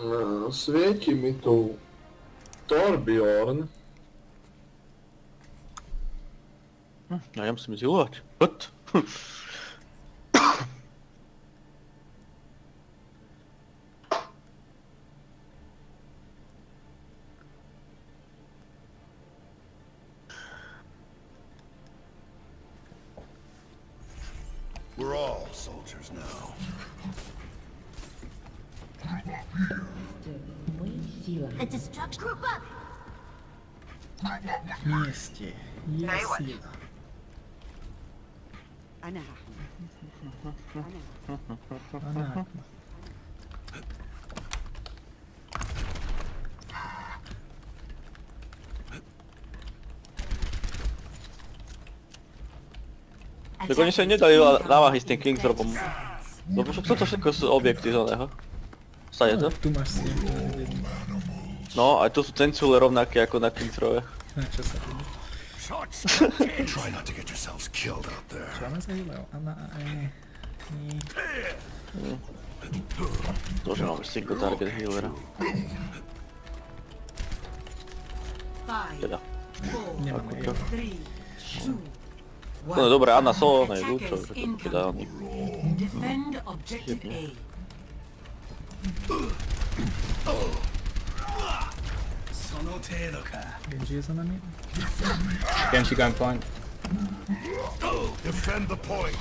E, Svieti mi tu Torbjorn. No ja musím zilovat. What? Tego nie się nie daje na mach i z tym King zrobią. No proszę, kto to z obiekty żonego? To? Tu masz No, ale to są tencule równakie jako na King Throwie. Try not to get yourselves killed out there. Тоже новый single target healer. Five, four, three, two, No dobra, a na solo najlepsze, żeby to wydało mi. Genji is on me. Genji going point. Defend the point.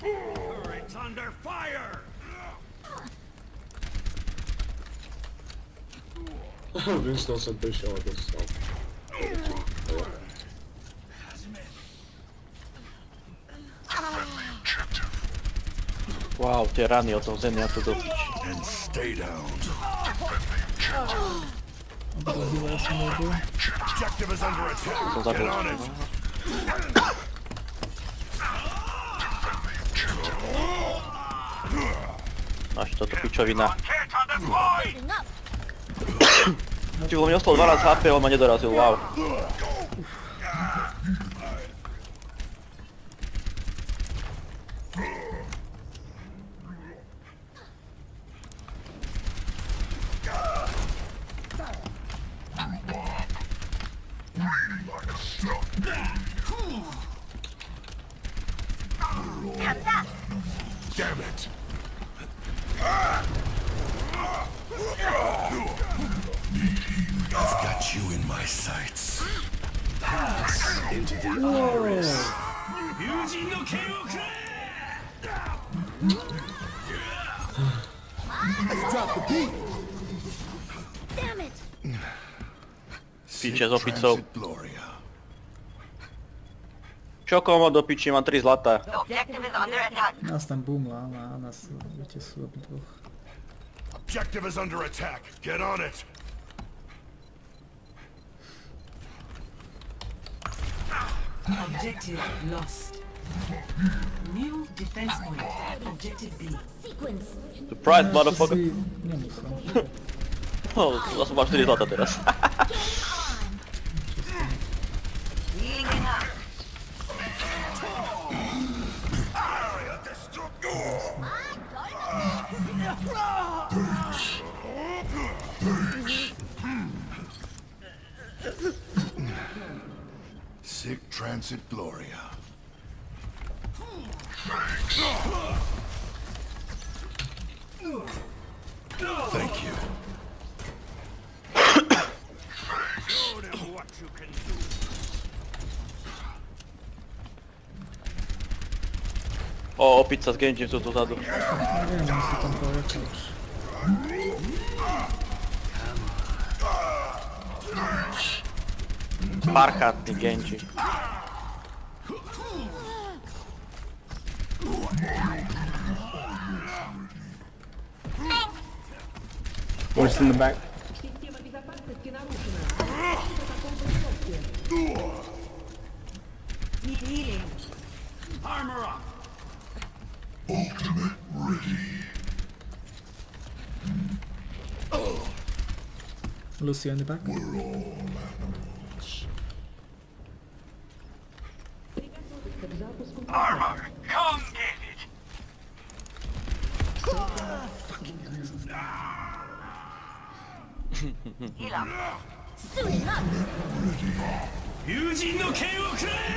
Turret's under fire. Vince doesn't push all this stuff. a alterar Newton Zeneto do Pit. No i to tu Pitchowi na... Dziwno mnie ostał dwa razy HP, on ma nie doraził, uau. Piče s opicou. Transit Gloria. Čo komo do piči, mám 3 zlatá. Objective is under attack. Nás tam boomla, ale a nás viete sú obidvoch. Objective is under attack. Get on it. Objective lost. New defense point. Objective B. Sequence. Surprise, motherfucker. si nemusel. No, zase mám 4 zlatá teraz. It up. Sick Transit Gloria. pizza z gędziem, co tu zadło. Nie wiem, co tam pojechać. Parchat, nie gędzi. In the back? Armor up. Lucy in the back. Armor, come get it. Heal up. Soon enough.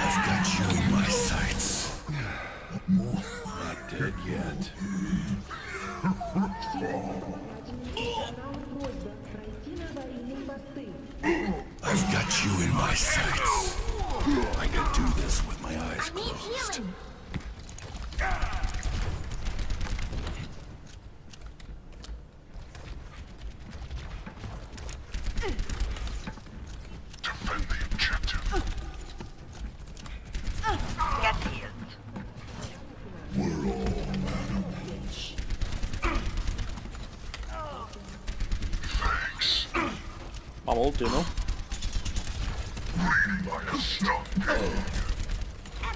I've got you in my sights. Not dead yet. Got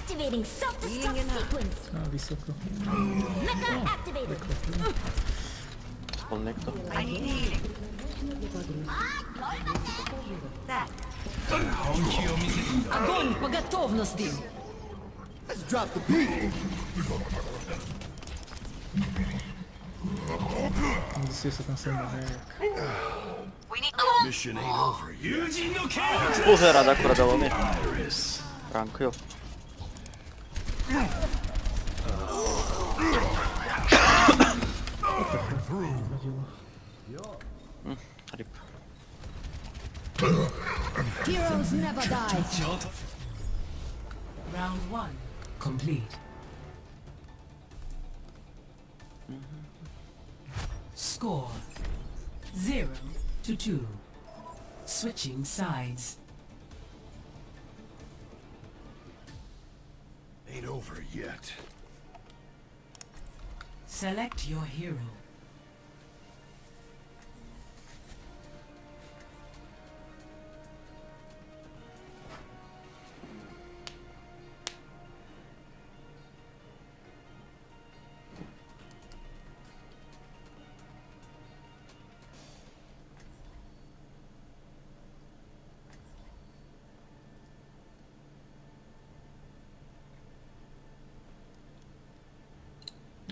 Activating self-destruct sequence. A, wysoko. Mecha activated. Connecto. I need healing. That. Огонь по готовности! This is tam są jak. We need to Mission ain't over yet. Puzera da akurat dało mi. Rank, jo. Mm, Rip. Heroes never die. Round one, complete. Score, zero to two. Switching sides. Ain't over yet. Select your hero.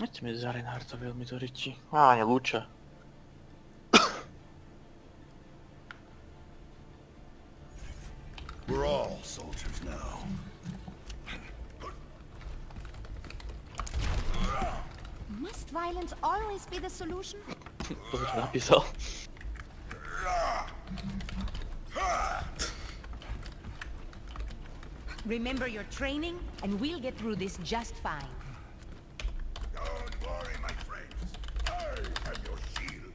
Neďte mi za Reinhardtovi, mi to ryčí. Ah, Á, nie, Luče. We're all soldiers now. Must violence always be the solution? To bych napísal. Remember your training, and we'll get through this just fine. Don't worry, my friends. I am your shield.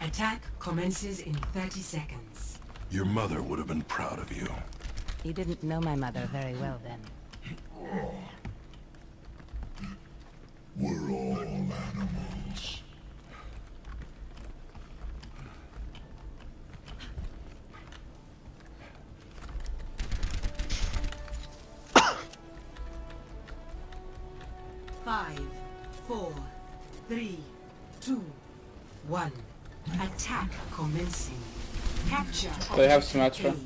Attack commences in 30 seconds. Your mother would have been proud of you. You didn't know my mother very well then. We're all animals. They have objective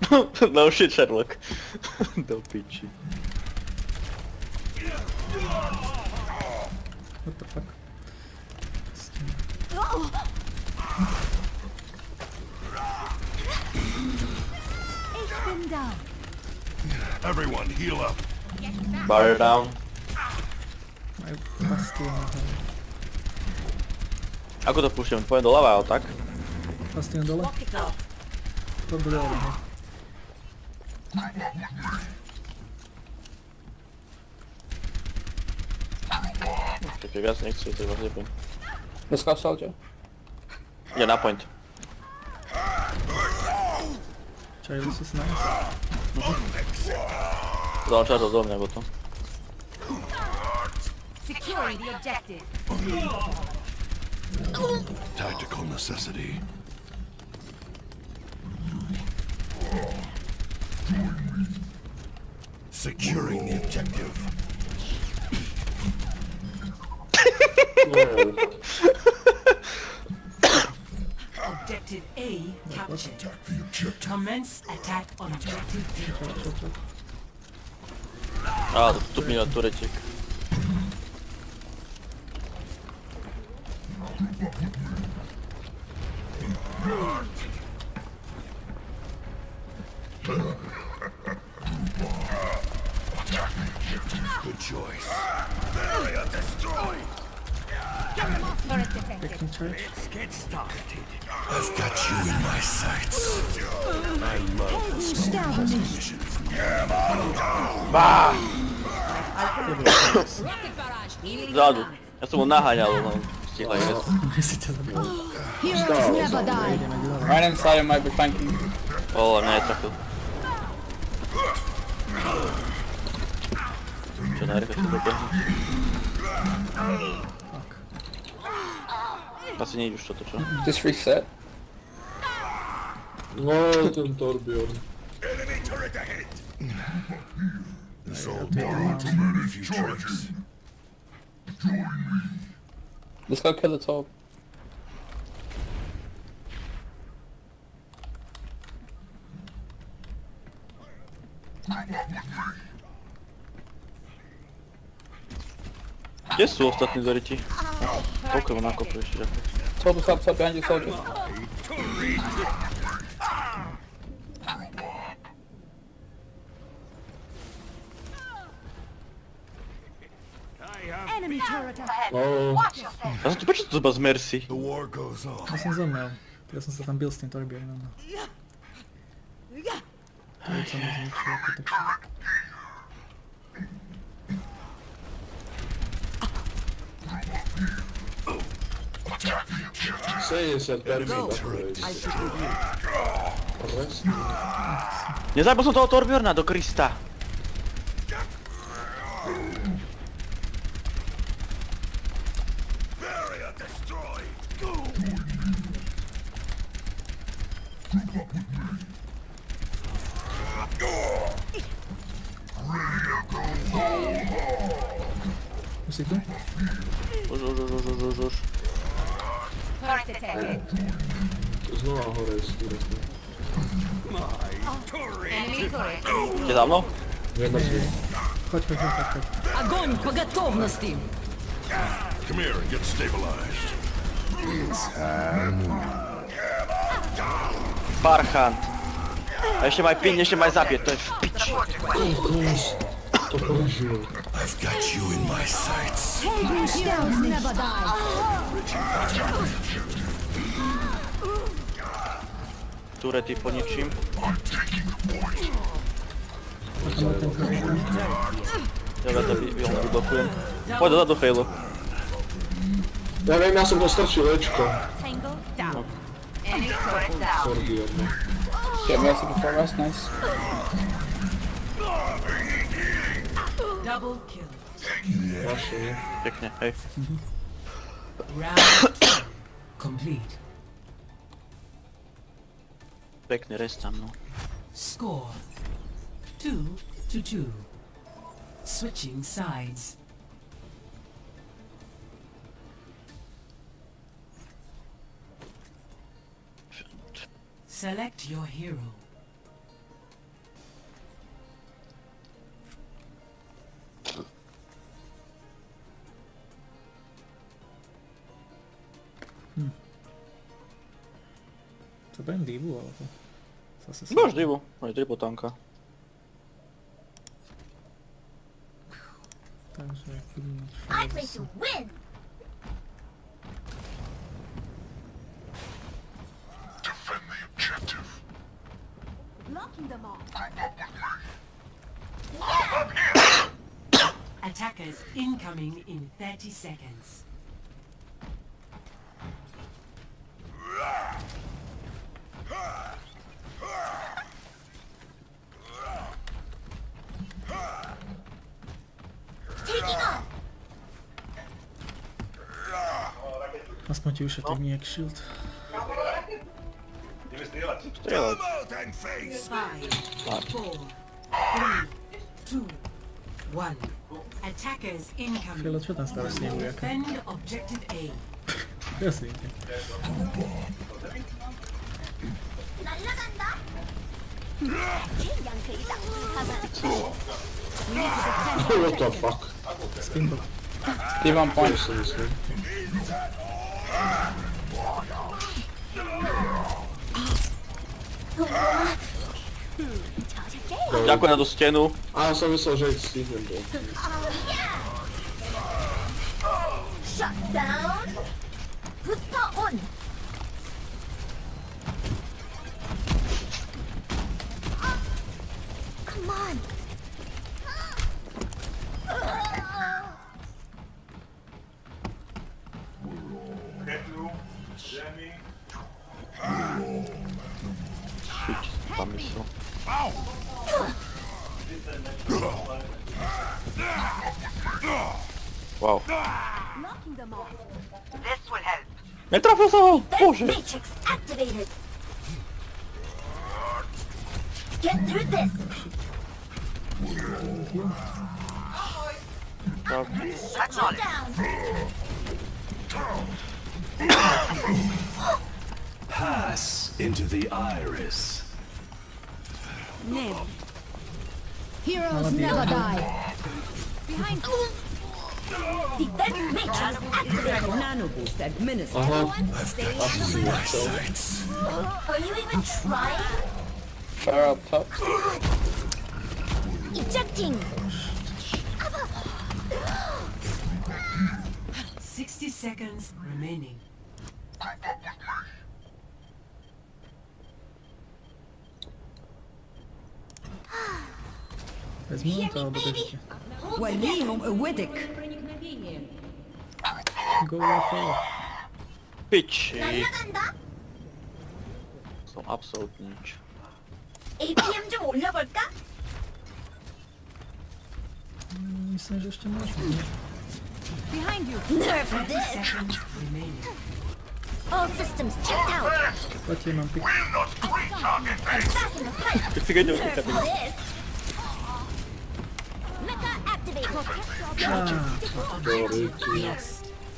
Symmetra. No shit, Sherlock. Do piči. What the fuck? Ich bin down. Everyone, heal up. Bar down. Majú bastion na hore. Ako to púšťam? Pojem doľava, ale tak? Bastion dole? problema. Te pegas next to the other point. Let's go soldier. Yeah, that point. Czekaj, this is nice. Załaczarza isso mnie, bo to. Securing the objective. Tactical necessity. Securing the objective. Objective A captured. Attack the objective. Commence attack on objective B. Á, tu mi na tureček. Turret detected. Pěkný charge. I've got you in my sights. Rocket barrage. Healing Zadu. done. Ja som ho naháňal, no. Stihla je. Si ťa zabil. Heroes never die. Ideme ďalej. Right inside it might be flanking. O, netrafil. Čo najrychlejšie dobiehne. Fuck. Asi nejde už toto, čo? Just reset. No, ten Torbjorn. Enemy turret ahead. This old borrowed to learn a few tricks. Let's go kill the top. Kde sú ostatní pokrov nakopli ešte ďakujem. Sobu, sob, sob, behind you, soldier. Oh. Ja som tu prečo to z Mercy? Ja som zomrel. Ja som sa tam bil s tým torbier. Ja som zničil ako tak. Sei, se termin Nie znaj, bo są to otorbiorna do Krista. Você então? Знову гори скурити. Ти давно? Ну? Я на свій. Хоть, хоть, хоть, хоть. Огонь по готовности! Come here and get stabilized. Бархан. А еще мой пин, еще мой запит, то есть пич. I've got you in my sights. turety poničím. Ja to by, ja vyblokujem. Poď dozadu Halo. Ja viem, ja som dostrčil Ečko. No. Sorry, jedno. Before us, nice. Double. Pekne, hej. Round complete. Pekný rest tam, no. Score two to two. Switching sides. Select your hero. To budem divu, alebo... Zase sa... Máš divu, máš triple tanka. Takže budem I fajn play to win. Defend the objective. Blocking them all. Attackers incoming in 30 seconds. Taking off. Aspoň ti ušetrím nejak shield. Strieľaj. Come out and face. Five, four, three, two, one. Attackers incoming. Chvíľa, čo tam stále snehuje? aká? Defend objective Ксюша, ты меня кшилд. Не стрелять. Стрелять. Фила, что там стало с ним, Века? Красивенький. What the fuck? Spinball. Give one point to this dude. Ďakujem na tú stenu. A ja som myslel, že ich stihnem Nie trafię za! Boże! Matrix activated. Get through this. Tak. Shut you down. Pass into the iris. Name. Heroes never die. Behind. Defense matrix activated. Nano boost administered. Aha, Stay My sights. Are you even trying? Fire up top. Ejecting. 60 seconds remaining. Vezmu to, alebo držíte. Walihum awadik. Go UFO. Piči! 날라간다. Są absolutnie nic. APM 좀 올려볼까? Myslím, že ještě můžu. nie? Behind you. Nerf this. Seconds remaining. All systems checked out. Platí, mám pik. I'm back in the fight. Ty figę nie Nerf uciekam. this. Mecha activated. teoretycznie.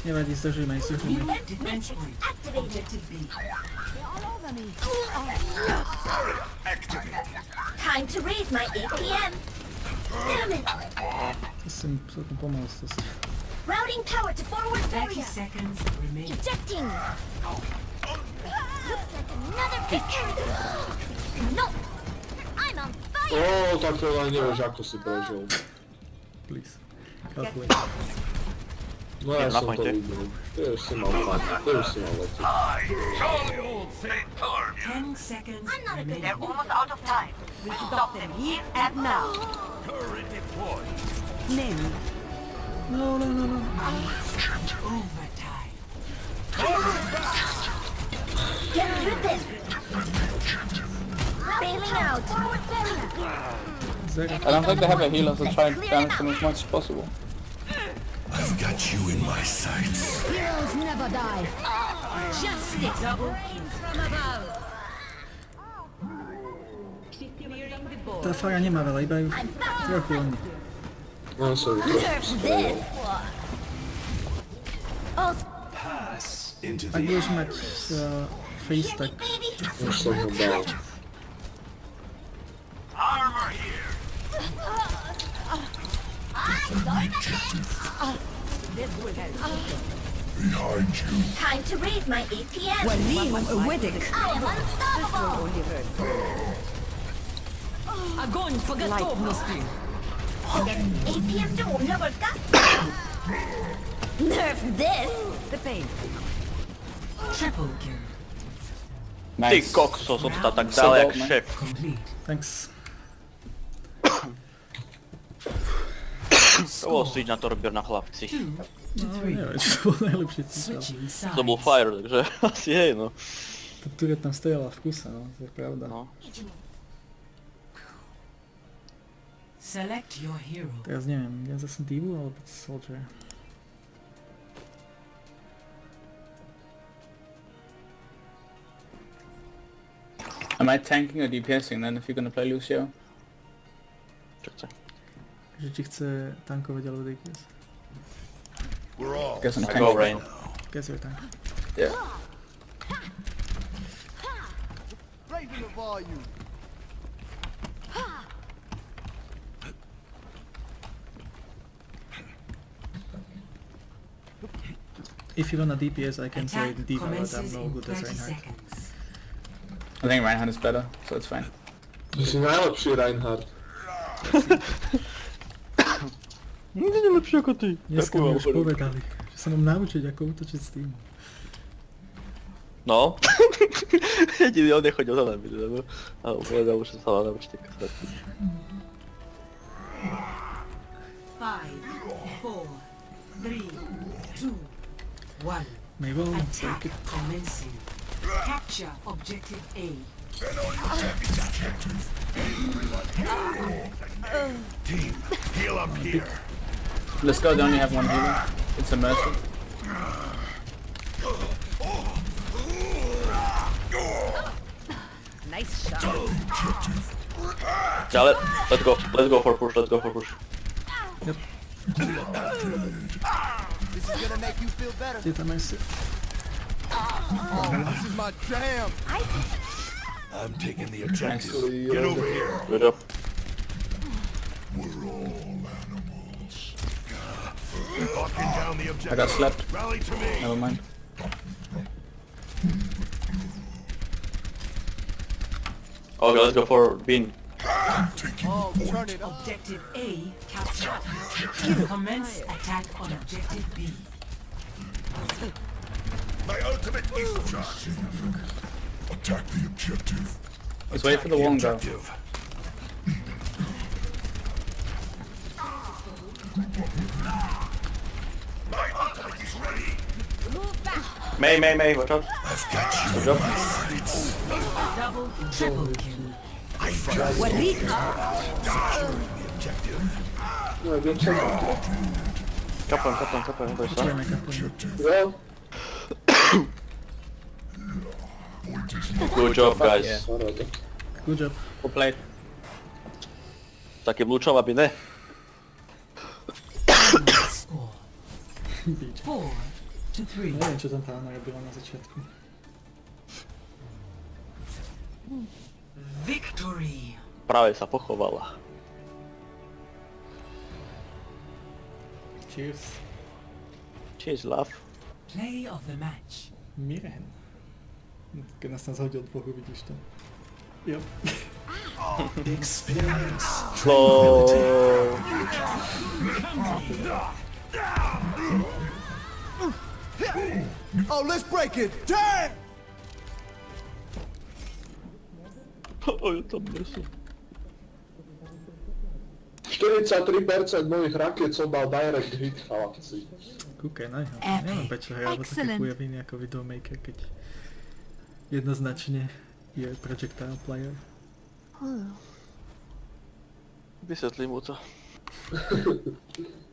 Lost. Nevadí, zdržíme, zdržíme. Defense point. Activated. Objective B. Time to raise my APM. Damn it. To jsem celkem pomoct. To si... Routing power to forward 30 barrier. seconds remaining. Ejecting. Looks like another victory. No. I'm on fire. O, tak to ja nie wiesz jak to sobie powiedział. Please. Kalkuluj. No ja Nie, na sam to poincie. lubię. Ty już mam fajnie, ty mam lepiej. 10 seconds I'm not a good remaining. Almost out of time. We stop them here and now. Name. No, no, no, no. Overtime. Get through this. Bailing out. Forward barrier. Zero. I don't think they have a healer, so try and damage them as much as possible. I've got you in my sights. Heroes never die. Justice. Double kill. From above. Clearing the board. Ta fara nie ma veľa, iba ju I'm back. trochu len. No sobie trochę Nerf przystroję. this. Oh, Pass into Ak the budeš mať uh, face, tak baby. Już sobie dał. Behind you. Time to read my APM. Walim Weddick. I am unstoppable. Огонь по готовности. APM doom, Loverka. Nerf this. The pain. Triple kill. Nice. Ty kokso, został tak dalej jak. Thanks. Było syć na torbie na chlapci. No, neviem, či to bol najlepší sides. To był fire, takže asi hej no. Tá turret tam stojala v kuse, no, to je pravda. no. Select your hero. Teraz neviem, ja zase Divu alebo Soldier. Am I tanking or DPSing then if you're gonna play Lucio? Čo chce? Že či chce tankovať alebo DPS. We're all Guess I'm I go rain. Guess your tank. Yeah. If you want a DPS, I can say the Diva, but I'm commences no good as Reinhardt. seconds. I think Reinhardt is better, so it's fine. Jsi najlepší Reinhardt. Lepszy jako ty. Dneska mi už povedali, že sa mám naučiť, ako útočiť s tým. No. Jediný on nechodil za nami, lebo... A povedal, že sa má naučiť kasať. Five, four, three, two, one. Mabel, Attack take it. commencing. Capture objective A. Team, heal up here. Let's go, they only have one healer. It's a mercy. Nice shot. Yeah, let, let's go. Let's go for push. Let's go for push. Yep. This is gonna make you feel better. Did I miss it? Oh, this is my jam. I'm taking the objective. Get over here. Good job. I objective. got slapped. Rally to me. Never mind. Okay, let's go for bean. Objective A captured. Commence attack on objective B. My ultimate is charge. Attack the objective. Let's wait for the wall and May, May, May, watch out. I've got you. Good job. Double, triple kill. I just what No, Good job, guys. Good job. Good play. Takie wluczała biedy. Four. Nie wiem, czy tam ta Anna na zaciatku. Victory! Prawie sa pochowała. Cheers. Cheers, love. Play of the match. Miren. Tylko nas na zachodzie od Bogu widzisz to. Yep. Oh, let's break it. Damn! Oj, to mrzú. 43% mojich rakiet som dal direct hit, chalapci. Kúkaj na. Epic. Neviem, prečo hrajú také Excellent. chujoviny ako Videomaker, keď jednoznačne je projectile player. Vysvetlím mu to.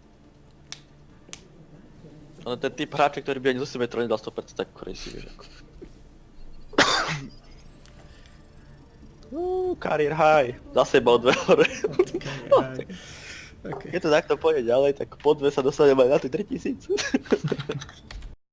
Ale ten typ hráča, ktorý by ani zo sebe nedal 100% tak crazy, vieš ako. Uuu, career high. Zase bol dve hore. Okay. Keď to takto pôjde ďalej, tak po dve sa dostaneme aj na tých 3000.